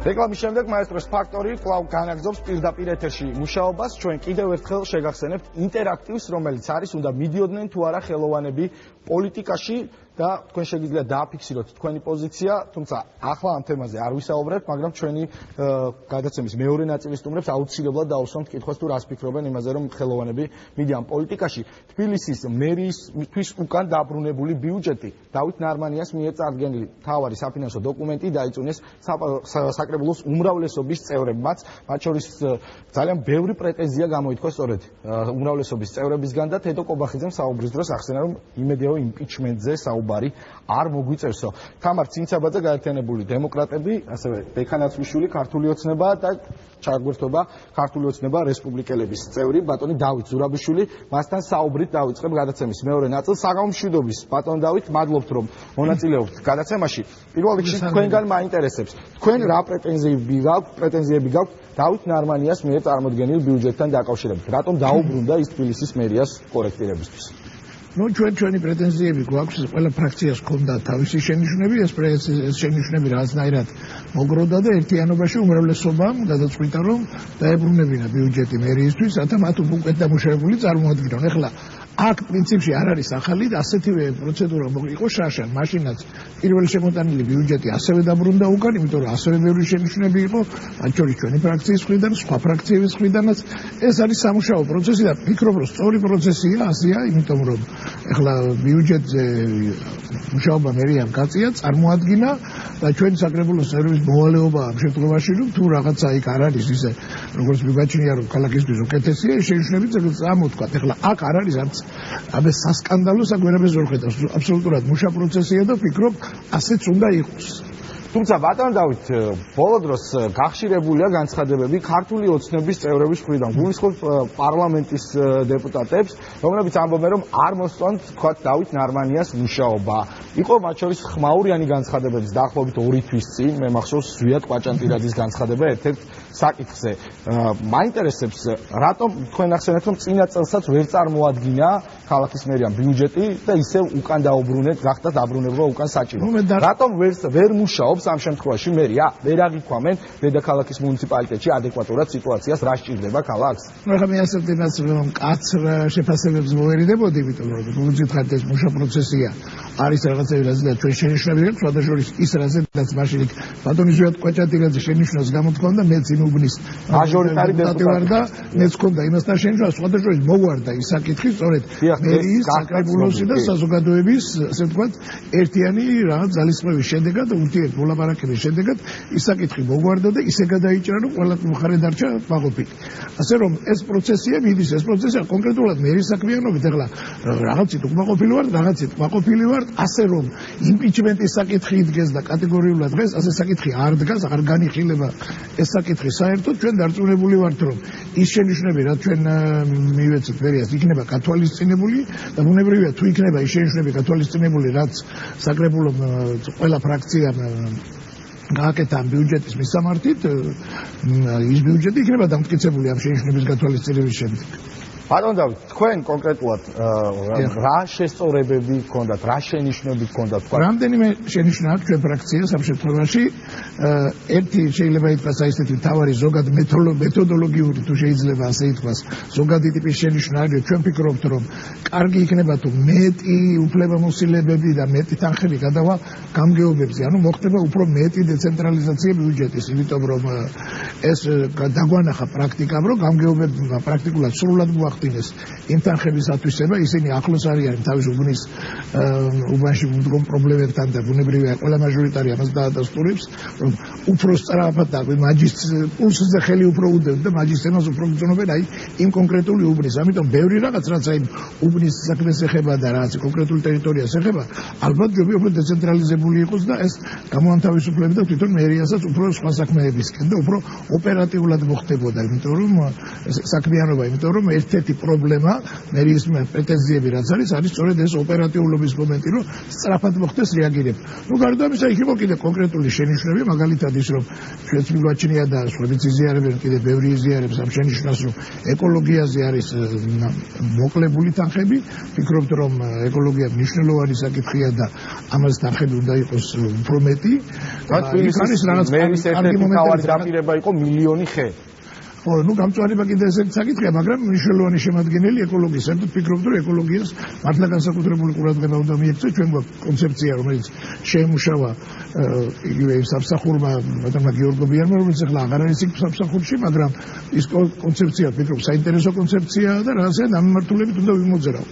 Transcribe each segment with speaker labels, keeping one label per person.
Speaker 1: რეკლამის შემდეგ მაესტროს ფაქტორი კვლავ განაგზობს პირდაპირ ეთერში მუშაობას. ჩვენ კიდევ ერთხელ შეგახსენებთ ინტერაქტივს, რომელიც არის, უნდა მიდიოდნენ თუ არა ხელოვანები პოლიტიკაში და თქვენ შეგიძლიათ დააფიქსიროთ თქვენი პოზიცია, თუმცა ახლა ამ თემაზე არ ვისაუბრებთ, მაგრამ ჩვენი გადაცემის მეორე ნაწილი სტუმრებს აუცილებლად დაუსვამთ კითხვას თუ რას ფიქრობენ იმაზე, რომ ხელოვანები მიდიან პოლიტიკაში. თბილისის მერიის უკან დაბრუნებული ბიუჯეტი დავით ნარმანიას მიერ წარდგენილი თავარი საფინანსო დოკუმენტი დაიწუნეს საკრებულოს უმრავლესობის წევრებმაც, მათ შორის ძალიან ბევრი პრეტენზია გამოითქვა სწორედ უმრავლესობის წევრებისგან და თედო კობახიძემ საუბრის დროს ახსენა, რომ იმედიაო იმპიჩმენტზე საუბარი საუბარი არ მოგვიწევსო. თამარ ცინცაბაძე გაერთიანებული დემოკრატები, ასევე დექანაცვიშვილი ქართული ოცნება და ჩაგვერთობა ქართული ოცნება რესპუბლიკელების წევრი ბატონი დავით ზურაბიშვილი, მასთან საუბრით დავიწყებ გადაცემის მეორე ნაწილს საგამშვიდობის. ბატონ დავით, მადლობთ რომ მონაწილეობთ გადაცემაში. პირველ რიგში თქვენგან მაინტერესებს, თქვენ რა პრეტენზიები გაქვთ, პრეტენზიები გაქვთ დავით ნარმანიას მიერ წარმოქმნილ ბიუჯეტთან დაკავშირებით. რატომ დაუბრუნდა ის თბილისის მერიას კორექტირებისთვის?
Speaker 2: Ну ჩვენ ჩვენი პრეტენზიები გვაქვს ყველა ფრაქციას ქონდა თავისი შენიშვნები ეს შენიშვნები რაღაცნაირად მოგროდა და ერთიანობაში უმრავლესობამ გადაწყვიტა რომ დაებრუნებინა ბიუჯეტი მერიისთვის რათა მათ უკეთ დამუშავებული წარმოადგინონ ეხლა აქ პრინციპში არ არის ახალი და ასეთივე პროცედურა იყო შაშან მაშინაც პირველი შემოტანილი ბიუჯეტი ასევე დაბრუნდა უკან იმიტომ რომ ასევე ბევრი შენიშვნები იყო მათ შორის ჩვენი ფრაქციის მხრიდან სხვა ფრაქციების მხრიდანაც. ეს არის სამუშაო პროცესი და ფიქრობ რომ სწორი პროცესია ასია იმიტომ რომ ეხლა ბიუჯეტზე მუშაობა მერიამ კაცია წარმოადგინა და ჩვენ საკრებულოს წევრების მოვალეობა ამ შემთხვევაში რომ თუ რაღაცა იქ არ არის ისე როგორც მიგაჩნია რომ ქალაქისთვის უკეთესია შენიშვნები წამოთქვა ეხლა აქ არ არის არც აბე სასკანდალო საგვერაბე ზორხედავს აბსოლუტურად მუშა პროცესია და ფიქრობ ასეც უნდა იყოს
Speaker 1: თუმცა ბატონ დავით ბოლო დროს გახშირებულია განცხადებები ქართული ოცნების წევრების მხრიდან გულისხმობ პარლამენტის დეპუტატებს რომლებიც ამბობენ რომ არ მოსწონთ თქვა დავით ნარმანიას მუშაობა. იყო მათ შორის ხმაურიანი განცხადებების დაახლოებით 2 თვის წინ. მე მახსოვს ზვიად ყვაჭანტირაძის განცხადება ერთ-ერთ საკითხზე. მაინტერესებს რატომ თქვენ ახსენეთ რომ წინა წელსაც ვერ წარმოადგინა ქალაქის მერიამ ბიუჯეტი და ისევ უკან დაუბრუნეთ გახდა დაბრუნება უკან საჭირო. რატომ ვერ ვერ მუშაობს ამ შემთხვევაში მერია? ვერ აღიქვამენ დედაქალაქის მუნიციპალიტეტში ადეკვატურად სიტუაციას რა სჭირდება ქალაქს?
Speaker 2: ნუ ახლა მე ასე ვთქვი რომ კაცრ შეფასებებს მოვერიდებოდი იმიტომ რომ ეს მუშა პროცესია არის რაღაცები რაზეც ჩვენ შენიშნები აქვს სხვადასხვა ის რაზეც მაშინ ბატონი ზუიად კვაჭატირაძე შენიშნოს გამოთქონდა მეც იმ უბნის
Speaker 1: მაჟორიტარი დეპუტატი.
Speaker 2: და მეც ქონდა იმასთან შენიშნა სხვადასხვა ის მოგვარდა ის საკითხი სწორედ მერიის საკრებულოსი და საზოგადოების ასე ვთქვათ ერთიანი რაღაც ძალისხმევის შედეგად ურთიერთ მოლაპარაკების შედეგად ის საკითხი მოგვარდა და ისე გადაიჭრა რომ ყველა მხარე დარჩა მაყოფილი ასე რომ ეს პროცესია მიდის ეს პროცესია კონკრეტულად მერის საქმიანობით. ეხლა რაღაცით უკმაყოფილი ვარ რაღაცით მაყოფილი ვარ ასე რომ იმპიჩმენტის საკითხი იდგეს და კატეგორიულად დღეს ასე საკითხი არ დგას, არ განიხილება ეს საკითხი საერთოდ ჩვენ დარწმუნებული ვართ რომ ის შენიშვნები რაც ჩვენ მივეცეთ ვერიას იქნება კათოლიცინებული და ბუნებრივია თუ იქნება ის შენიშვნები კათოლიცინებული რაც საკრებულო ყველა ფრაქციამ გააკეთა ბიუჯეტის მისამართით ის ბიუჯეტი იქნება დამტკიცებული ამ შენიშვნების გათვალისწინების შემდეგ
Speaker 1: ბატონ დავით, თქვენ კონკრეტულად რა შესწორებები გქონდათ, რა შენიშვნები გქონდათ თქვა?
Speaker 2: რამდენიმე შენიშვნა აქვს ჩვენ ფრაქციას ამ შემთხვევაში. ერთი შეიძლება ითქვას აი ესეთი თავარი ზოგად მეთოდოლოგიური თუ შეიძლება ასე ითქვას, ზოგადი ტიპის შენიშვნა არის, ჩვენ ფიქრობთ, რომ კარგი იქნება თუ მეტი უფლებამოსილებები და მეტი თანხები გადავა გამგეობებზე, ანუ მოხდება უფრო მეტი დეცენტრალიზაცია ბიუჯეტის, იმიტომ რომ ეს დაგვანახა პრაქტიკამ, რომ გამგეობები პრაქტიკულად სრულად მოახ იმ თანხების ათვისება, ისინი ახლოს არიან თავის უბნის უბანში მდგომ პრობლემებთან და ბუნებრივია ყველა მაჟორიტარი ამას დაადასტურებს, რომ უფრო სწრაფად და მაგისტრის პულსზე ხელი უფრო უდევს და მაგისტრებს უფრო გწნობენ აი იმ კონკრეტული უბნის. ამიტომ ბევრი რაღაც რაც აი უბნის საქმეს ეხება და რაც კონკრეტულ ტერიტორიას ეხება, ალბათ ჯობია უფრო დეცენტრალიზებული იყოს და ეს გამოანთავისუფლებს და თვითონ მერიასაც უფრო სხვა საქმეებისკენ და უფრო ოპერატიულად მოხდებოდა, იმიტომ რომ საქმიანობა, იმიტომ რომ ერთ-ერთი ერთ-ერთი პრობლემა მერის პრეტენზიები რაც არის არის სწორედ ეს ოპერატიულობის მომენტი რომ სწრაფად მოხდეს რეაგირება. ну გარდა ამისა იქ იყო კიდე კონკრეტული შენიშვნები მაგალითად ის რომ ჩვენც მიგვაჩნია და სხვაებიც იზიარებენ კიდე ბევრი იზიარებს ამ შენიშვნას რომ ეკოლოგიაზე არის მოკლებული თანხები. ფიქრობთ რომ ეკოლოგია მნიშვნელოვანი საკითხია და ამას თანხები უნდა იყოს უფრო მეტი.
Speaker 1: და თბილისის მერის ერთ-ერთი მთავარი დაპირება იყო მილიონი ხე
Speaker 2: ხო, ну გამწვანება კიდე ესეც საკითხია, მაგრამ მნიშვნელოვანი შემადგენელი ეკოლოგიის. საერთოდ ფიქრობთ, რომ ეკოლოგიას მართლა განსაკუთრებული ყურადღება უნდა მიექცეს. ჩვენ გვაქვს კონცეფცია, რომელიც შეემუშავა იგივე სამსახურმა, მაგრამ გეორგობიანმა, რომელიც ახლა აღარ არის იქ სამსახურში, მაგრამ ის კონცეფცია ფიქრობ, საინტერესო კონცეფციაა და რაღაცა დამმართულებით უნდა ვიმოძრაო.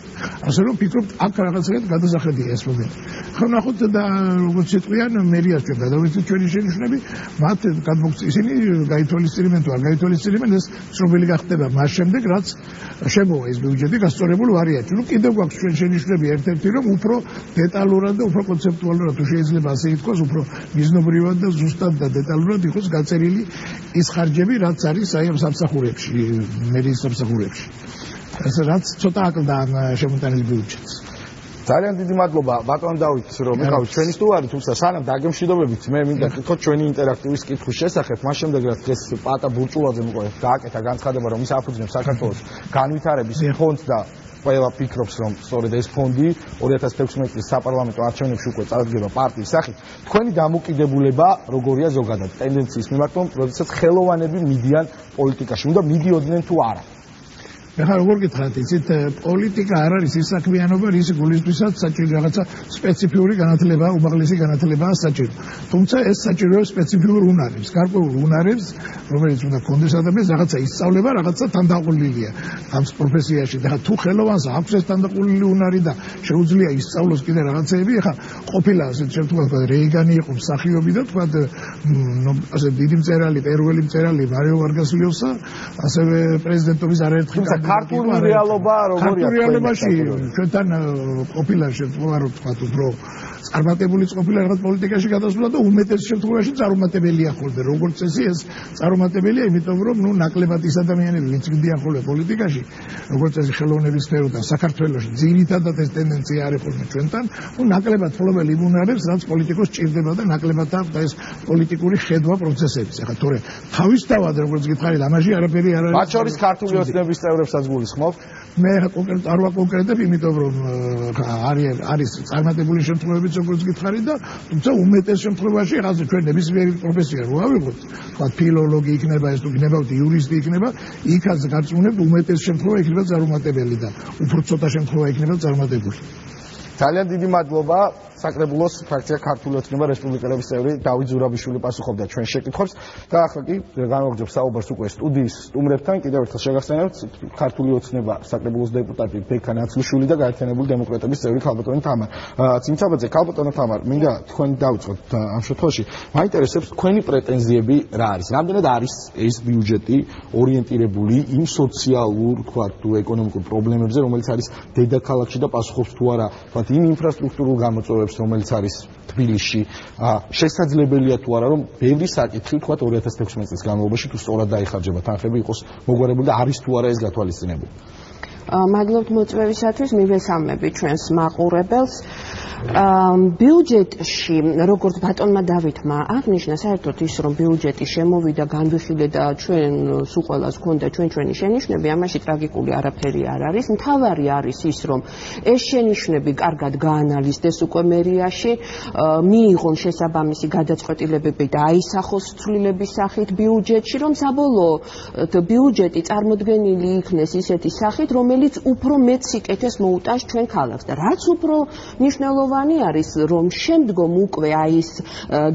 Speaker 2: ასე რომ ფიქრობთ, აქ რაღაცაა გადასახედია ეს მომენტი. ხო, ნახოთ და როგორც იტყვიან, მერიას ჩვენ გადავიცეთ ჩვენი შენიშვნები, მათ გადმოგწ ისინი გაითვალისწინებენ თუ არ გაითვალისწინებენ იმენ ეს ცნობილი გახდება მას შემდეგ რაც შემოვა ეს ბიუჯეტი გასწორებული ვარიანტი. ნუ კიდევ გვაქვს ჩვენ შენიშვნები ერთ-ერთი რომ უფრო დეტალურად და უფრო კონცეპტუალურად თუ შეიძლება ასე ითქვას, უფრო მიზნობრივად და ზუსტად და დეტალურად იყოს გაწერილი ის ხარჯები, რაც არის აი ამ სამსახურებში, მერის სამსახურებში. რაც ცოტა აკლდა ამ შემოტანილი ბიუჯეტს.
Speaker 1: ძალიან დიდი მადლობა. ბატონ დავით რომ მიყავით ჩვენი სტუმარი თუმცა სანამ დაგემშვიდობებით მე მინდა თქო ჩვენი ინტერაქტივის კითხვის შესახებ. მას შემდეგ რაც დღეს პატა ბურჭულაძე მოყვა გააკეთა განცხადება რომ ის აფუძნებს საქართველოს განვითარების ფონდს და ყველა ფიქრობს რომ სწორედ ეს ფონდი 2016 წლის საპარლამენტო არჩევნებში უკვე წარდგება პარტიის სახით. თქვენი დამოკიდებულება როგორია ზოგადად? ტენდენციის მიმართ რომ როდესაც ხელოვანები მიდიან პოლიტიკაში. უნდა მიდიოდნენ თუ არა
Speaker 2: ეხლა როგორ გითხრათ, იცით, პოლიტიკა არ არის ის საქმიანობა, რის გულისთვისაც საჭირო რაღაცა სპეციფიური განათლება, უმაღლესი განათლებაა საჭირო. თუმცა ეს საჭირო სპეციფიურ უნარებს, გარკვეულ უნარებს, რომელიც უნდა კონდეს ადამიანს რაღაცა ისწავლება, რაღაცა თანდაყოლილია ამ პროფესიაში. და თუ ხელოვანს აქვს ეს თანდაყოლილი უნარი და შეუძლია ისწავლოს კიდე რაღაცეები, ეხლა ყოფილა ასე შემთხვევაში რეიგანი იყო მსახიობი და თქვა ასე დიდი მწერალი, პერუელი მწერალი მარიო ვარგას ლიოსა, ასევე პრეზიდენტობის არაერთხელ
Speaker 1: ქართული რეალობა როგორია
Speaker 2: ქართული რეალობაში ჩვენთან ყოფილა შემთხვევა რომ თქვა უფრო წარმატებული ყოფილა რაღაც პოლიტიკაში გადასვლა და უმეტეს შემთხვევაში წარუმატებელია ხოლმე როგორც წესი ეს წარუმატებელია იმიტომ რომ ნუ ნაკლებად ის ადამიანები ვინც გდიან ხოლმე პოლიტიკაში როგორც წესი ხელოვნების სფეროდან საქართველოში ძირითადად ეს ტენდენცია არის ხოლმე ჩვენთან ნუ ნაკლებად ხოლმე იმუნარებს რაც პოლიტიკოს ჭირდება და ნაკლებად აქვს და ეს პოლიტიკური ხედვა პროცესების. ახლა თორე თავისთავად როგორც გითხარით ამაში არაფერი არ არის.
Speaker 1: მათ შორის ქართული ოცნების წევრებსაც გულისხმობ?
Speaker 2: მე კონკრეტ არ ვაკონკრეტებ იმიტომ რომ არის არის წარმატებული შემთხვევებიც როგორც გითხარით და თუმცა უმეტეს შემთხვევაში რაღაცა ჩვენ ნებისმიერი პროფესია რო ავიღოთ თქვა ფილოლოგი იქნება ეს თუ გნებავთ იურისტი იქნება იქაც გაწუნებთ უმეტეს შემთხვევა იქნება წარმატებელი და უფრო ცოტა შემთხვევა იქნება წარმატებული
Speaker 1: ძალიან დიდი მადლობა საკრებულოს ფრაქცია ქართული ოცნება რესპუბლიკელების წევრი დავით ზურაბიშვილი პასუხობდა ჩვენ შეკითხვებს და ახლა კი განვაგრძობ საუბარს უკვე სტუდიის სტუმრებთან. კიდევ ერთხელ შეგახსენებთ ქართული ოცნება საკრებულოს დეპუტატი ბექა ნაცლიშვილი და გაერთიანებული დემოკრატების წევრი ქალბატონი თამარ. ცინცაბაძე ქალბატონო თამარ მინდა თქვენ დავიწყოთ ამ შემთხვევაში. მაინტერესებს თქვენი პრეტენზიები რა არის? რამდენად არის ეს ბიუჯეტი ორიენტირებული იმ სოციალურ თქვა თუ ეკონომიკურ პრობლემებზე რომელიც არის დედაქალაქში და პასუხობს თუ არა თქვა იმ ინფრასტრუქტურულ გამოწვევებს ცხოვრობს, რომელიც არის თბილისში, შესაძლებელია თუ არა რომ ბევრი საკითხი თქვა 2016 წლის განმავლობაში თუ სწორად დაიხარჯება თანხები იყოს მოგვარებული და არის თუ არა ეს გათვალისწინებული.
Speaker 3: მადლობთ მოწვევისათვის, მივესალმები ჩვენს მაყურებელს. ბიუჯეტში როგორც ბატონმა დავითმა აღნიშნა საერთოდ ის რომ ბიუჯეტი შემოვიდა განვიხილე და ჩვენ სულ ყოველას გქონდა ჩვენ ჩვენი შენიშვნები ამაში ტრაგიკული არაფერი არ არის მთავარი არის ის რომ ეს შენიშვნები კარგად გაანალიზდეს უკვე მერიაში მიიღონ შესაბამისი გადაწყვეტილებები და აისახოს ცვლილების სახით ბიუჯეტში რომ საბოლოოდ ბიუჯეტი წარმოქმნილი იქნეს ისეთი სახით რომელიც უფრო მეტ სიკეთეს მოუტანს ჩვენ ქალაქს. და რაც უფრო მნიშვნელოვანი არის რომ შემდგომ უკვე აი ეს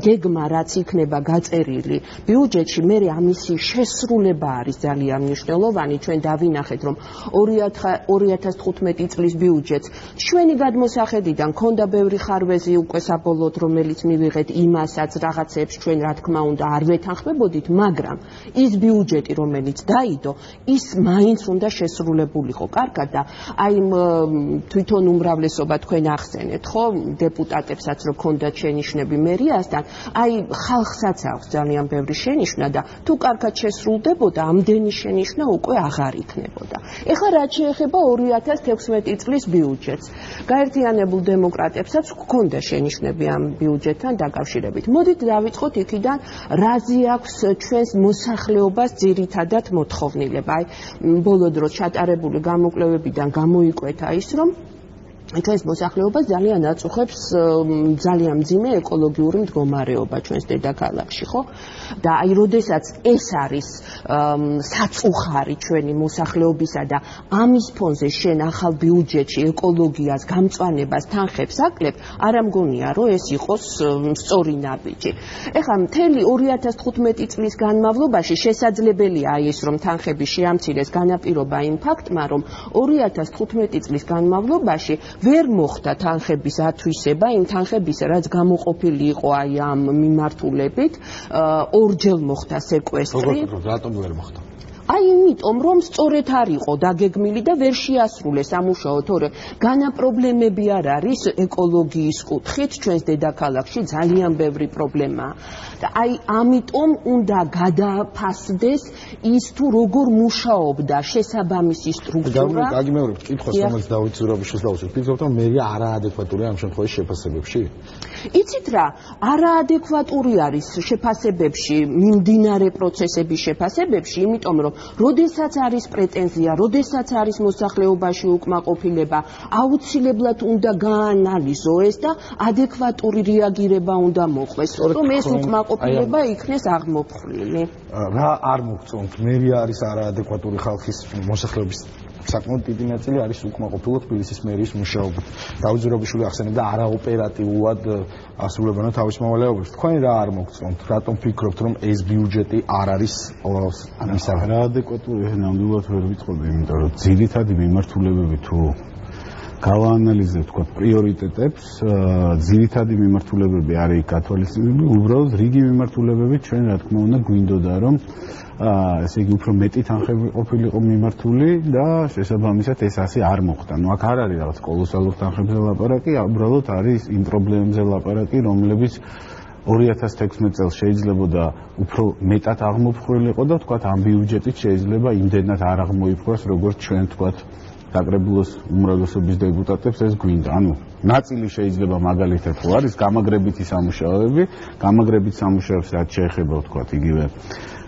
Speaker 3: გეგმა რაც იქნება გაწერილი ბიუჯეტში მე ამისი შესრულება არის ძალიან მნიშვნელოვანი. ჩვენ დავინახეთ რომ 2015 წლის ბიუჯეტს ჩვენი გადმოსახედიდან ქონდა ბევრი ხარვეზი უკვე საბოლოოდ რომელიც მივიღეთ იმასაც რაღაცებს ჩვენ რა თქმა უნდა არ ვეთანხმებოდით მაგრამ ის ბიუჯეტი რომელიც დაიდო ის მაინც უნდა შესრულებულიყო კარგად და აი თვითონ უმრავლესობა თქვენ ახსენეთ ხო დეპუტატებსაც რო ქონდათ შენიშვნები მერიასთან. აი ხალხსაც აქვს ძალიან ბევრი შენიშვნა და თუ კარგად შესრულდებოდა ამდენი შენიშვნა უკვე აღარ იქნებოდა. ეხლა რაც შეეხება 2016 წლის ბიუჯეტს. გაერთიანებულ დემოკრატებსაც გქონდა შენიშვნები ამ ბიუჯეტთან დაკავშირებით. მოდით დავიწყოთ იქიდან რაზე აქვს ჩვენს მოსახლეობას ძირითადად მოთხოვნილება. აი ბოლო დროს ჩატარებული გამოკვლევებიდან გამოიკვეთა ის რომ ჩვენს მოსახლეობას ძალიან აწუხებს ძალიან მძიმე ეკოლოგიური მდგომარეობა ჩვენს დედაქალაქში, ხო? და აი, როდესაც ეს არის საწუხარი ჩვენი მოსახლეობისა და ამის ფონზე შენ ახალ ბიუჯეტში ეკოლოგიას, გამწვანებას თანხებს აკლებ, არ ამგონია, რომ ეს იყოს სწორი ნაბიჯი. ეხლა მთელი 2015 წლის განმავლობაში შესაძლებელია აი ეს რომ თანხები შეამცირეს განაპირობა იმ ფაქტმა, რომ 2015 წლის განმავლობაში ვერ მოხდა თანხების ათვისება, იმ თანხების რაც გამოყოფილი იყო აი ამ მიმართულებით, ორჯერ მოხდა სეკვესტრი.
Speaker 1: როგორ რატომ ვერ მოხდა?
Speaker 3: აი იმიტომ რომ სწორედ არ იყო დაგეგმილი და ვერ შეასრულეს ამუშაო თორე. განა პრობლემები არ არის ეკოლოგიის კუთხით ჩვენს დედაქალაქში ძალიან ბევრი პრობლემაა. და აი ამიტომ უნდა გადაფასდეს ის თუ როგორ მუშაობდა შესაბამისი სტრუქტურა.
Speaker 1: გაგიმეორებ კითხვას რომელიც დავით ზურაბიშვილს დავუსვით ფიქრობთ რომ მე არაადეკვატურია ამ შემთხვევაში შეფასებებში
Speaker 3: იცით რა არაადეკვატური არის შეფასებებში მიმდინარე პროცესების შეფასებებში იმიტომ რომ როდესაც არის პრეტენზია, როდესაც არის მოსახლეობაში უკმაყოფილება, აუცილებლად უნდა გაანალიზო ეს და ადეკვატური რეაგირება უნდა მოხდეს, რომ ეს უკმაყოფილება იქნეს აღმოფხვრილი.
Speaker 1: რა არ მოგწონთ? მე არის არაადეკვატური ხალხის მოსახლეობის საკმაოდ დიდი ნაწილი არის უკმაყოფილო თბილისის მერიის მუშაობით. დაუძრობიშვილი ახსენებდა არაოპერატიულად ასრულებენ თავის მოვალეობებს. თქვენ რა არ მოგწონთ? რატომ ფიქრობთ, რომ ეს ბიუჯეტი არ არის
Speaker 4: ის არაადეკვატური ნამდვილად ვერ ვიტყოდი, იმიტომ რომ ძირითადი მიმართულებები თუ გავაანალიზებ თქვა პრიორიტეტებს, ძირითადი მიმართულებები არის კათოლიციზმი, უბრალოდ რიგი მიმართულებები ჩვენ რა თქმა უნდა გვინდოდა რომ ესე იგი უფრო მეტი თანხები ყოფილიყო მიმართული და შესაბამისად ეს ასე არ მოხდა. ნუ აქ არ არის რაღაც კოლოსალური თანხებზე ლაპარაკი, უბრალოდ არის იმ პრობლემებზე ლაპარაკი, რომლებიც 2016 წელს შეიძლებოდა უფრო მეტად აღმოფხვრილიყო და თქვა ამ ბიუჯეტით შეიძლება იმდენად არ აღმოიფხვრას, როგორც ჩვენ თქვა დაკრებულოს უმრავლესობის დეპუტატებს ეს გვინდა. ანუ ნაწილი შეიძლება მაგალითად ხო არის გამაგრებითი სამუშაოები, გამაგრებით სამუშაოებს რაც შეეხება თქვა იგივე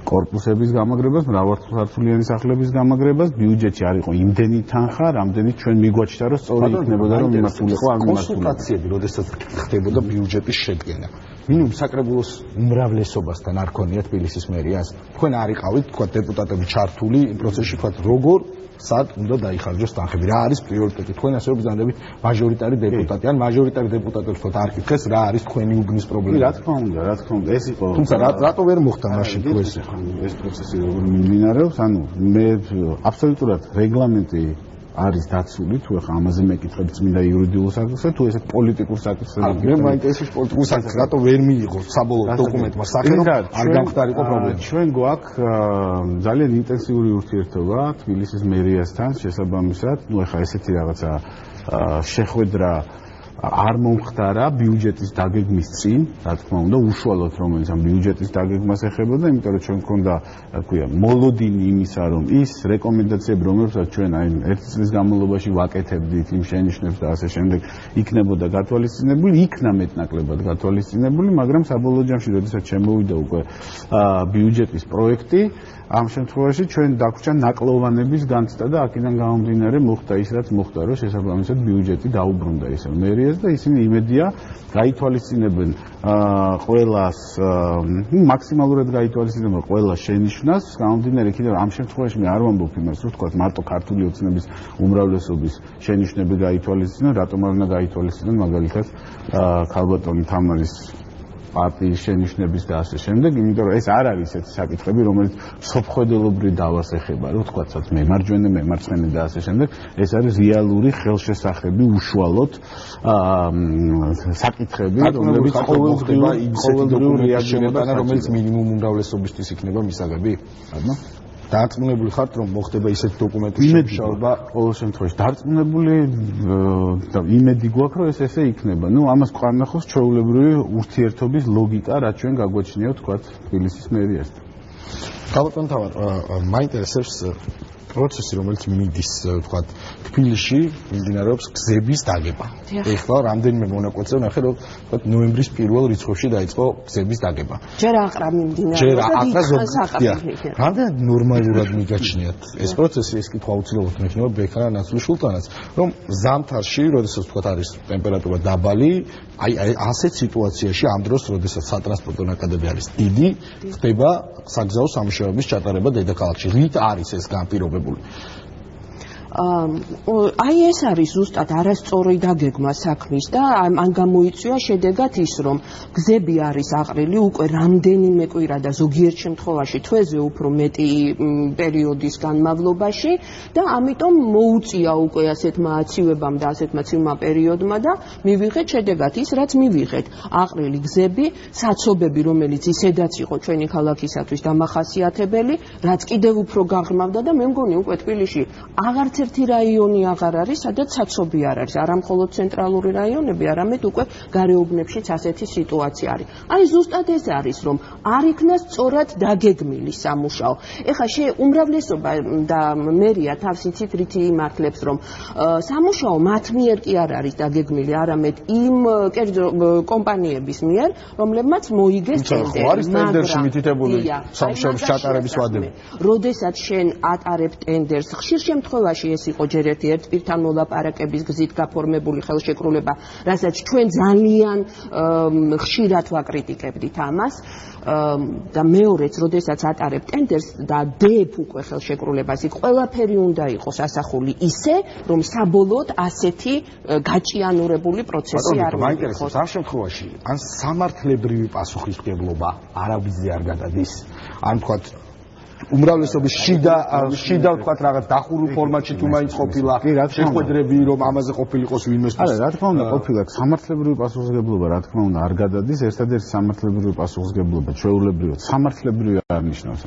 Speaker 4: корпуსების გამაგრებას, მრავალსართულიანი სახლების გამაგრებას, ბიუჯეტში არ იყო იმდენი თანხა, რამდენიც ჩვენ მიგვაჩნდა, რომ სწორი იქნებოდა, რომ მიმართულიყო ამ
Speaker 1: კონსულტაციები, როდესაც ხდებოდა ბიუჯეტის შედგენა. მინიმუმ საკრებულოს უმრავლესობასთან არ ქონია თბილისის მერიას. თქვენ არ იყავით, თქვა დეპუტატები ჩართული პროცესში, თქვა როგორ სად უნდა დაიხარჯოს თანხები? რა არის პრიორიტეტი? თქვენ ასე ვბრძანდებით მაჟორიტარი დეპუტატი ან მაჟორიტარი დეპუტატებს თქო არ კითხეს რა არის თქვენი უბნის პრობლემა?
Speaker 4: რა თქმა უნდა, რა თქმა უნდა, ეს იყო.
Speaker 1: თუმცა რატო ვერ მოხდა მაშინ თუ ეს
Speaker 4: ეს პროცესი როგორ მიმდინარეობს? ანუ მე აბსოლუტურად რეგლამენტი არის დაცული თუ ახლა ამაზე მეკითხებ წმინდა იურიდიულ საკითხს თუ ესე პოლიტიკურ საკითხს
Speaker 1: მე მაინტერესებს პოლიტიკურ საკითხს რატო ვერ მიიღო საბოლოო დოკუმენტმა? სახელი არ გამختارიყო პრობლემა.
Speaker 4: ჩვენ გვაქვს ძალიან ინტენსიური ურთიერთობა თბილისის მერიასთან შესაბამისად. ну ახლა ესეთი რაღაცა შეხვედრა არ მომხდარა ბიუჯეტის დაგეგმის წინ, რა თქმა უნდა, უშუალოდ რომელიც ამ ბიუჯეტის დაგეგმას ეხებოდა, იმიტომ რომ ჩვენ მქონდა, რა ქვია, მოლოდინი იმისა, რომ ის რეკომენდაციები, რომლებსაც ჩვენ აი ერთი წლის განმავლობაში ვაკეთებდით იმ შენიშვნებს და ასე შემდეგ, იქნებოდა გათვალისწინებული, იქნა მეტნაკლებად გათვალისწინებული, მაგრამ საბოლოო ჯამში, როდესაც შემოვიდა უკვე ბიუჯეტის პროექტი, ამ შემთხვევაში ჩვენ დაგვჭა ნაკლოვანების განცდა და აქედან გამომდინარე მოხდა ის რაც მოხდა რომ შესაბამისად ბიუჯეტი დაუბრუნდა ისე მერიას და ისინი იმედია გაითვალისწინებენ ყველას მაქსიმალურად გაითვალისწინებენ ყველა შენიშვნას გამომდინარე კიდევ ამ შემთხვევაში მე არ ვამბობ იმას რომ თქვა მარტო ქართული ოცნების უმრავლესობის შენიშვნები გაითვალისწინონ რატომ არ უნდა გაითვალისწინონ მაგალითად ქალბატონი თამარის პარტიის შენიშვნების და ასე შემდეგ, იმიტომ რომ ეს არ არის ესეთი საკითხები, რომელიც სოფხედელობრივ დავას ეხება, რომ თქვაცაც მემარჯვენე, მემარცხენე და ასე შემდეგ, ეს არის რეალური ხელშესახები უშუალოდ აა საკითხები,
Speaker 1: რომლებიც ყოველდღიურ ყოველდღიურ რეაგირებაა, რომელიც მინიმუმ უმრავლესობისთვის იქნება მისაღები. ანუ დარწმუნებული ხართ რომ მოხდება ისეთ დოკუმენტის შემუშავება
Speaker 4: ყოველ შემთხვევაში დარწმუნებული და იმედი გვაქვს რომ ეს ესე იქნება. ნუ ამას ყანახოს ჩვეულებრივი ურთიერთობის ლოგიკა, რაც ჩვენ გაგვაჩნია თქვა თბილისის მერიასთან.
Speaker 1: გაბატონ თავად მაინტერესებს პროცესი, რომელიც მიდის, თქვა, თბილისში, მიმდინარეობს გზების დაგება. ეხლა რამდენიმე მონაკვეთზე ნახე, რომ თქვა ნოემბრის პირველ რიცხვებში დაიწყო გზების დაგება.
Speaker 3: ჯერ აყრა მიმდინარეობს.
Speaker 1: ჯერ აყრა ზოგადია. რამდენად ნორმალურად მიგაჩნიათ ეს პროცესი, ეს კითხვა უცილებლად მექნება ბექრა ნაცვლი შულტანაც, რომ ზამთარში, როდესაც თქვა არის ტემპერატურა დაბალი, აი აი ასეთ სიტუაციაში ამ დროს, როდესაც სატრანსპორტო ნაკადები არის დიდი, ხდება საგზაო სამუშაოების ჩატარება დედაქალაქში. რით არის ეს განპირობებული?
Speaker 3: აი ეს არის ზუსტად არასწორი დაგეგმა საქმის და ან გამოიწვია შედეგად ის რომ გზები არის აყრილი უკვე რამდენიმე კვირა და ზოგიერთ შემთხვევაში თვეზე უფრო მეტი პერიოდის განმავლობაში და ამიტომ მოუწია უკვე ასეთმა აცივებამ და ასეთმა ცივმა პერიოდმა და მივიღეთ შედეგად ის რაც მივიღეთ. აყრილი გზები საცობები რომელიც ისედაც იყო ჩვენი ქალაქისათვის დამახასიათებელი რაც კიდევ უფრო გაღრმავდა და მე მგონი უკვე თბილისში აღარც ერთი რაიონი აღარ არის, სადაც საცობი არ არის, არა მხოლოდ ცენტრალური რაიონები, არამედ უკვე გარეუბნებშიც ასეთი სიტუაცია არის. აი ზუსტად ეს არის, რომ არ იქნა სწორად დაგეგმილი სამუშაო. ეხლა შე უმრავლესობა და მერია თავს იცით რითი იმართლებს, რომ სამუშაო მათ მიერ კი არ არის დაგეგმილი, არამედ იმ კერძო კომპანიების მიერ, რომლებმაც მოიგეს
Speaker 1: ტენდერი. ხო არის ტენდერში მითითებული სამუშაოების ჩატარების ვადები.
Speaker 3: როდესაც შენ ატარებ ტენდერს, ხშირ შემთხვევაში ეს იყო ჯერ ერთი ერთ პირთან მოლაპარაკების გზით გაფორმებული ხელშეკრულება, რასაც ჩვენ ძალიან ხშირად ვაკრიტიკებდით ამას და მეორეც, როდესაც ატარებ ტენდერს და დებ უკვე ხელშეკრულებას, იქ ყველაფერი უნდა იყოს ასახული ისე, რომ საბოლოოდ ასეთი გაჭიანურებული პროცესი არ
Speaker 1: მოხდეს. ამ შემთხვევაში ან სამართლებრივი პასუხისმგებლობა არავითარ არ გადადის, ან თქვათ უმრავლესობის შიდა შიდა ვთქვათ რაღაც დახურულ ფორმატში თუ მაინც ყოფილა. შეხვედრები რომ ამაზე ყოფილიყოს ვინმეს
Speaker 4: არა რა თქმა უნდა ყოფილა. სამართლებრივი პასუხისგებლობა რა თქმა უნდა არ გადადის. ერთადერთი სამართლებრივი პასუხისგებლობა ჩვეულებრივად სამართლებრივი არ ნიშნავს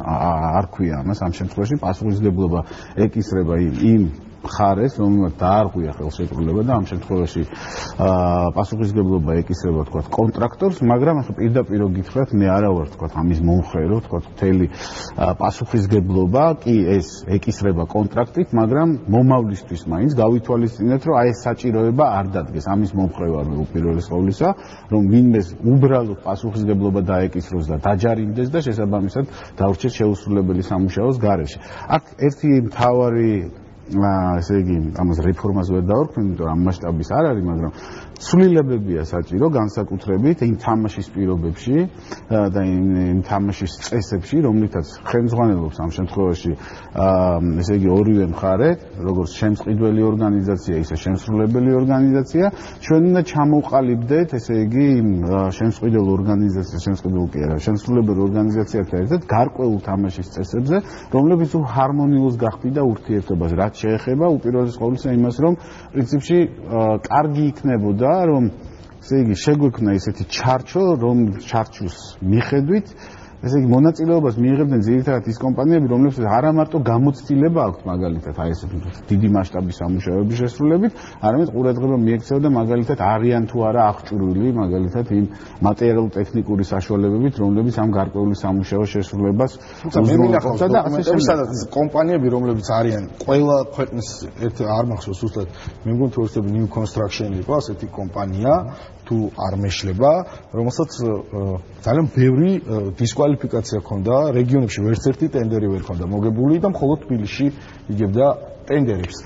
Speaker 4: არ ქვია ამას ამ შემთხვევაში. პასუხისგებლობა ეკისრება იმ იმ მხარეს, რომელმაც დაარღვია ხელშეკრულება და ამ შემთხვევაში აა პასუხისგებლობა ეკისრება თქვა კონტრაქტორს, მაგრამ ახლა პირდაპირ გითხრათ, მე არა ვარ თქვა ამის მომხრე, რომ თქვა მთელი პასუხისგებლობა კი ეს ეკისრება კონტრაქტით, მაგრამ მომავლისთვის მაინც გავითვალისწინეთ, რომ აი ეს საჭიროება არ დადგეს. ამის მომხრე ვარ უპირველეს ყოვლისა, რომ ვინმეს უბრალოდ პასუხისგებლობა დაეკისროს და დაჯარიმდეს და შესაბამისად დაურჩეს შეუსრულებელი სამუშაოს გარეშე. აქ ერთი მთავარი ესე იგი ამას რეფორმას ვერ დავარქვი, იმიტომ რომ მასშტაბის არ არის, მაგრამ ცვლილებებია საჭირო განსაკუთრებით იმ თამაშის პირობებში და იმ თამაშის წესებში, რომლითაც ხელმძღვანელობს ამ შემთხვევაში ესე იგი ორივე მხარე, როგორც შემსყიდველი ორგანიზაცია, ისე შემსრულებელი ორგანიზაცია, ჩვენ უნდა ჩამოყალიბდეთ, ესე იგი იმ შემსყიდველ ორგანიზაციას, შემსყიდველ კი არა, შემსრულებელი ორგანიზაციათა ერთად გარკვეულ თამაშის წესებზე, რომლებიც ჰარმონიულს გახდიდა ურთიერთობას, რაც შეეხება უპირველეს ყოვლისა იმას, რომ პრინციპში კარგი იქნებოდა, რომ ესე იგი შეგვექნა ესეთი ჩარჩო, რომ ჩარჩოს მიხედვით ესე იგი მონაწილეობას მიიღებდნენ ძირითადად ის კომპანიები, რომლებსაც არა მარტო გამოცდილება აქვთ მაგალითად აი ეს დიდი მასშტაბის სამუშაოების შესრულებით, არამედ ყურადღება მიექცევა მაგალითად არიან თუ არა აღჭურვილი მაგალითად იმ მატერიალურ-ტექნიკური საშუალებებით, რომლებიც ამ გარკვეული სამუშაოს შესრულებას
Speaker 1: უზრუნველყოფს და ასე შემდეგ. კომპანიები, რომლებიც არიან ყველა ქვეყნის ერთ არ მახსოვს უბრალოდ მე მგონი თუ ერთ new construction იყო ასეთი კომპანია, თუ არ მეშლება, რომელსაც ძალიან ბევრი დისკვალიფიკაცია ჰქონდა რეგიონებში, ვერც ერთი ტენდერი ვერ ჰქონდა მოგებული და მხოლოდ თბილისში იგებდა ტენდერებს.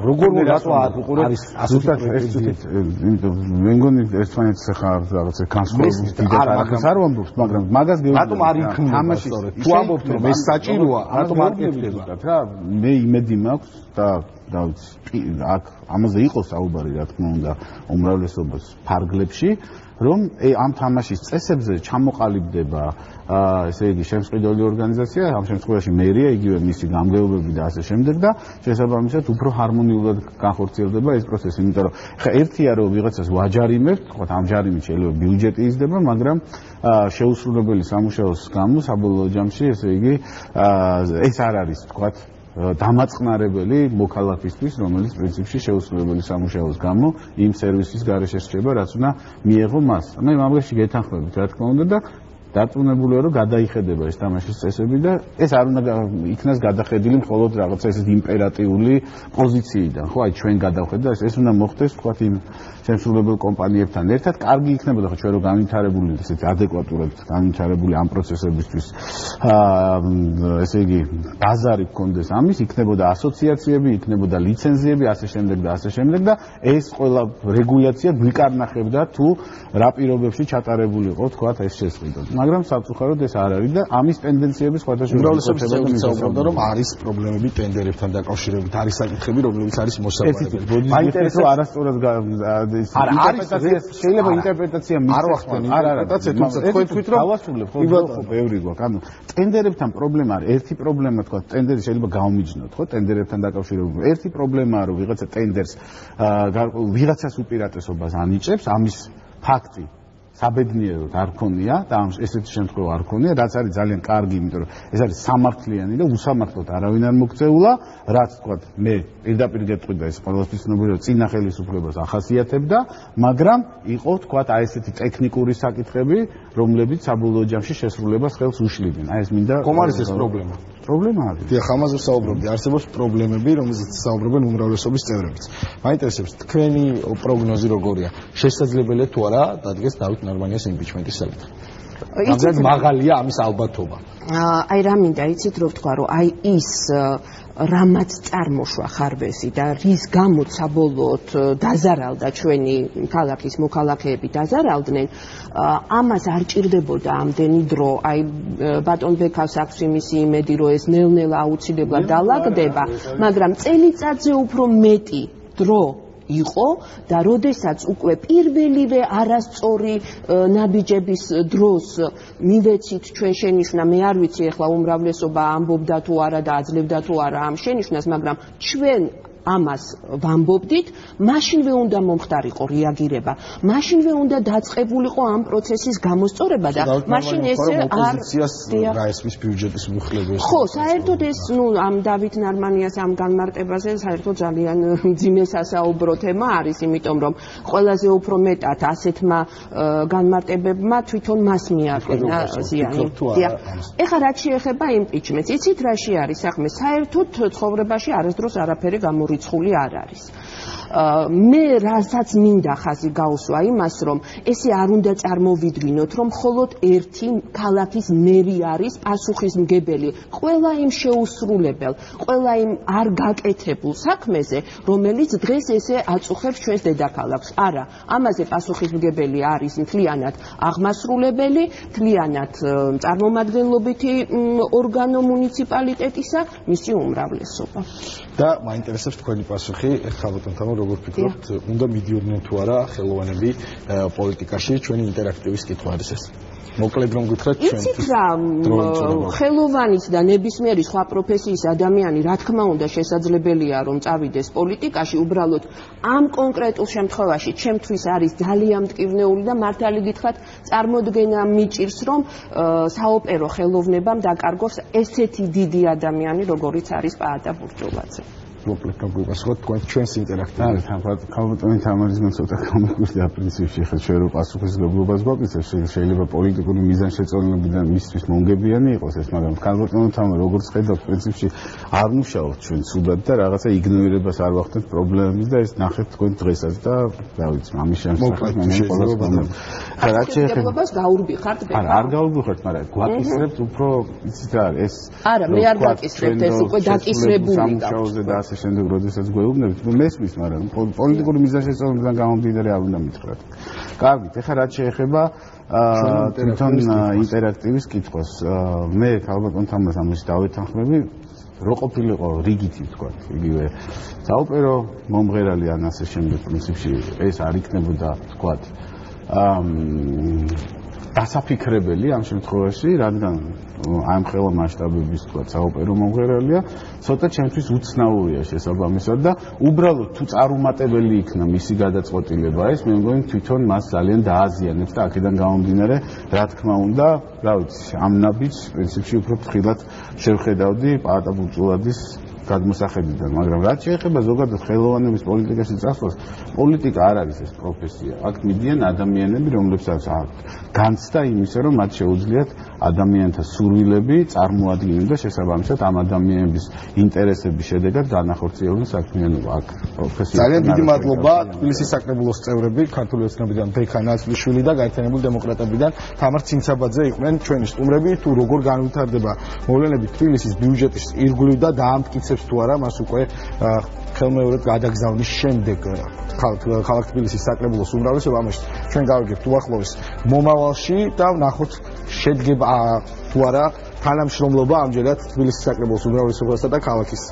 Speaker 1: როგორ რატო არის
Speaker 4: ზუსტად ეს თვით მე მგონი ერთმანეთს ახლა რაღაცა განსხვავების დიდად არ ვამბობთ, მაგრამ მაგას
Speaker 1: გეუბნები. რატომ არ იქნება თამაში? თუ ამბობთ რომ ეს საჭიროა, რატომ არ კეთდება
Speaker 4: რა? მე იმედი მაქვს და და აქ ამაზე იყო საუბარი რა თქმა უნდა უმრავლესობას ფარგლებში რომ ამ თამაშის წესებზე ჩამოყალიბდება ესე იგი შემსყიდველი ორგანიზაცია ამ შემთხვევაში მერია იგივე მისი გამგეობები და ასე შემდეგ და შესაბამისად უფრო ჰარმონიულად განხორციელდება ეს პროცესი, იმიტომ რომ ხა ერთია რომ ვიღაცას ვაჯარიმებთ, ხო, ამ ჯარიმით შეიძლება ბიუჯეტი იზრდება, მაგრამ შეუსრულებელი სამუშაოს გამო საბოლოო ჯამში, ესე იგი, ეს არ არის, თქვათ, დამაწყნარებელი მოქალაქისთვის, რომელიც პრინციპში შეუსრულებელი სამუშაოს გამო იმ სერვისის გარეშე რჩება, რაც უნდა მიეღო მას. მე მაგაში გეთანხმებით, რა თქმა უნდა და დარწმუნებულია რომ გადაიხედება ეს თამაშის წესები და ეს არ უნდა იქნას გადახედილი მხოლოდ რაღაცა ეს იმპერატიული პოზიციიდან ხო აი ჩვენ გადავხედა ეს ეს უნდა მოხდეს თქვა იმ შემსრულებელ კომპანიებთან ერთად კარგი იქნებოდა ხო ჩვენ რომ განვითარებული ესეთი ადეკვატურად განვითარებული ამ პროცესებისთვის აა ესე იგი ბაზარი გქონდეს ამის იქნებოდა ასოციაციები იქნებოდა ლიცენზიები ასე შემდეგ და ასე შემდეგ და ეს ყველა რეგულაცია გვიკარნახებდა თუ რა პირობებში ჩატარებული იყო თქვა ეს შესყიდვა მაგრამ საფუძვლად ეს არ არის და ამის ტენდენციები სხვადასხვა
Speaker 1: უმრავლესობის საუბრობენ რომ არის პრობლემები ტენდერებთან დაკავშირებით არის საკითხები რომლებიც არის მოსავალებელი
Speaker 4: მაინტერესო არასწორად
Speaker 1: არა არის
Speaker 4: შეიძლება ინტერპრეტაცია
Speaker 1: არ ვახდენ ინტერპრეტაცია თუმცა თქვენ თვით რომ
Speaker 4: გავასრულებ ხო ხო ბევრი გვაქვს. ანუ ტენდერებთან პრობლემა არის ერთი პრობლემა თქვა ტენდერი შეიძლება გაუმიჯნოთ ხო ტენდერებთან დაკავშირებით ერთი პრობლემაა რომ ვიღაცა ტენდერს ვიღაცას უპირატესობას ანიჭებს ამის ფაქტი საბედნიეროდ არ ქონია და ამ ესეთი შემთხვევა არ ქონია, რაც არის ძალიან კარგი, იმიტომ რომ ეს არის სამართლიანი და უსამართლოდ არავინ არ მოგწეულა, რაც თქვა მე პირდაპირ გეტყვი და ეს ყოველთვის ცნობილია, რომ წინა ხელისუფლებას ახასიათებდა, მაგრამ იყო თქვა აი ესეთი ტექნიკური საკითხები, რომლებიც საბოლოო ჯამში შესრულებას ხელს უშლიდნენ. აი ეს მინდა
Speaker 1: ხომ არის ეს პრობლემა?
Speaker 4: პრობლემა არის.
Speaker 1: დიახ, ამაზე ვსაუბრობდი. არსებობს პრობლემები, რომელზეც საუბრობენ უმრავლესობის წევრებიც. მაინტერესებს თქვენი პროგნოზი როგორია? შესაძლებელია თუ არა დადგეს დავით ნორმანიას იმპიჩმენტის საკითხი? იცით მაღალია ამის ალბათობა.
Speaker 3: აი რა მინდა იცით რომ ვთქვა რომ აი ის რამაც წარმოშვა ხარბესი და რის გამოც საბოლოოდ დაზარალდა ჩვენი ქალაქის მოქალაქეები დაზარალდნენ ამას არ ჭირდებოდა ამდენი დრო აი ბატონ ბექავს აქვს იმისი იმედი რომ ეს ნელ-ნელა აუცილებლად დალაგდება მაგრამ წელიწადზე უფრო მეტი დრო იყო და როდესაც უკვე პირველივე არასწორი ნაბიჯების დროს მივეცით ჩვენ შენიშნა მე არ ვიცი ახლა უმრავლესობა ამბობდა თუ არა და აძლევდა თუ არა ამ შენიშნას მაგრამ ჩვენ ამას ვამბობდით, მაშინვე უნდა მომხდარიყო რეაგირება. მაშინვე უნდა დაწყებულიყო ამ პროცესის გამოსწორება და მაშინ ესე არ
Speaker 1: რაესმის ბიუჯეტის მუხლების
Speaker 3: ხო, საერთოდ ეს, ну, ამ დავით ნარმანიას ამ განმარტებაზე საერთოდ ძალიან ძიმე სასაუბრო თემა არის, იმიტომ რომ ყველაზე უფრო მეტად ასეთმა განმარტებებმა თვითონ მას მიაყენა ზიანი. ეხლა რაც შეეხება იმპიჩმენტს, იცით რაში არის საქმე? საერთოდ ცხოვრებაში არასდროს არაფერი გამო რიცხული არ არის. მე რასაც მინდა ხაზი გაუსვა იმას რომ ესე არ უნდა წარმოვიდგინოთ რომ მხოლოდ ერთი ქალაქის მერი არის პასუხისმგებელი ყველა იმ შეუსრულებელ ყველა იმ არ გაკეთებულ საქმეზე რომელიც დღეს ესე აწუხებს ჩვენს დედაქალაქს. არა ამაზე პასუხისმგებელი არის მთლიანად აღმასრულებელი მთლიანად წარმომადგენლობითი ორგანო მუნიციპალიტეტისა მისი უმრავლესობა.
Speaker 1: და მაინტერესებს თქვენი პასუხი ხალხთან როგორ ფიქრობთ, უნდა მიდიოდნენ თუ არა ხელოვანები პოლიტიკაში ჩვენი ინტერაქტივის კითხვა არის ეს? მოკლედ რომ გითხრათ ჩვენ
Speaker 3: იცით რა ხელოვანის და ნებისმიერი სხვა პროფესიის ადამიანი რა თქმა უნდა შესაძლებელია რომ წავიდეს პოლიტიკაში უბრალოდ ამ კონკრეტულ შემთხვევაში ჩემთვის არის ძალიან მტკივნეული და მართალი გითხრათ წარმოდგენა მიჭირს რომ საოპერო ხელოვნებამ დაკარგოს ესეთი დიდი ადამიანი როგორიც არის პაატა ბურჯულაძე
Speaker 1: მოკლედ გაგვიპასუხოთ თქვენ ჩვენს ინტერაქტივს.
Speaker 4: არა, ქალბატონი თამარიზმენ ცოტა კომიკურია პრინციპში, ხა ჩვენ რო პასუხისგებლობას გვაქვს, შეიძლება პოლიტიკური მიზანშეწონებიდან მისთვის მონგებიანი იყოს ეს, მაგრამ ქალბატონი თამარ როგორც ხედავთ პრინციპში არ მუშაობთ ჩვენ სულად და რაღაცა იგნორირებას არ ვახდენთ პრობლემების და ეს ნახეთ თქვენ დღესაც და რა ვიცი, ამის შემსახებ მე ყოველს ვამბობ.
Speaker 3: ხა რა შეიძლება გაურბი ხართ ბეკა?
Speaker 4: არა, არ გაურბი ხართ, მაგრამ გვაკისრებთ უფრო იცით რა ეს
Speaker 3: არა, მე არ გაკისრებთ, ეს უკვე დაკისრებული
Speaker 4: გაქვს. ასე შემდეგ როდესაც გვეუბნებით ნუ მესმის მაგრამ პოლიტიკური მიზანშეწონებიდან გამომდინარე არ უნდა მითხრათ. კარგით ეხლა რაც შეეხება თვითონ ინტერაქტივის კითხვას. მე ალბათ თამას ამის დავეთანხმები რო ყოფილიყო რიგითი თქვა იგივე. საოპერო მომღერალი ან ასე შემდეგ პრინციპში ეს არ იქნებოდა თქვა დასაფიქრებელი ამ შემთხვევაში, რადგან ამ ხელა მასშტაბების თქვა საოპერო მომღერალია, ცოტა ჩემთვის უცნაურია შესაბამისად და უბრალოდ თუ წარუმატებელი იქნა მისი გადაწყვეტილება ეს, მე მგონი თვითონ მას ძალიან დააზიანებს და აქედან გამომდინარე, რა თქმა უნდა, რა ვიცი, ამ ნაბიჯს პრინციპში უფრო ფრთხილად შევხედავდი პაატა ბუწულაძის გადმოსახედიდან, მაგრამ რაც შეეხება ზოგადად ხელოვანების პოლიტიკაში წასვლას, პოლიტიკა არ არის ეს პროფესია. აქ მიდიან ადამიანები, რომლებსაც აქვთ განცდა იმისა, რომ მათ შეუძლიათ ადამიანთა სურვილები წარმოადგენენ და შესაბამისად ამ ადამიანების ინტერესების შედეგად განახორციელონ საქმიანობა. აქ
Speaker 1: პროფესია ძალიან დიდი მადლობა თბილისის საკრებულოს წევრები, ქართული ოცნებიდან ბექა ნაცვლიშვილი და გაერთიანებული დემოკრატებიდან თამარ ცინცაბაძე იყვნენ ჩვენი სტუმრები, თუ როგორ განვითარდება მოვლენები თბილისის ბიუჯეტის ირგვლივ და დაამტკიცებს იღებს თუ არა მას უკვე ხელმეორედ გადაგზავნის შემდეგ ქალაქ თბილისის საკრებულოს უმრავლესობა ამაში ჩვენ გავიგებთ უახლოეს მომავალში და ნახოთ შედგება თუ არა თანამშრომლობა ამჯერად თბილისის საკრებულოს უმრავლესობასა და ქალაქის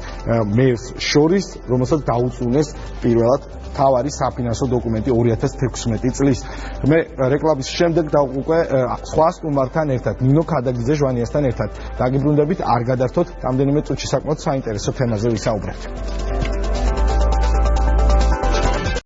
Speaker 1: მერს შორის რომელსაც დაუწუნეს პირველად თავარი საფინანსო დოკუმენტი 2016 წლის. მე რეკლამის შემდეგ და უკვე სხვა სტუმართან ერთად, ნინო ქადაგიძე ჟვანიასთან ერთად დაგიბრუნდებით, არ გადართოთ, რამდენიმე წუთში საკმაოდ საინტერესო თემაზე ვისაუბრებთ.